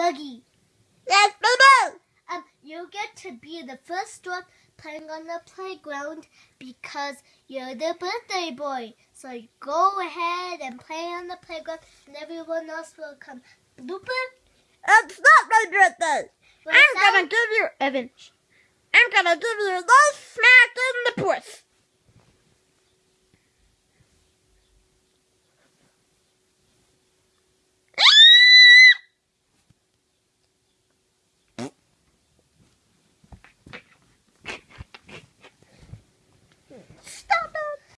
Boogie. Yes, Boo Um, you get to be the first one playing on the playground because you're the birthday boy. So go ahead and play on the playground, and everyone else will come. Blooper. It's not my birthday. What's I'm that? gonna give you, Evan, I'm gonna give you this.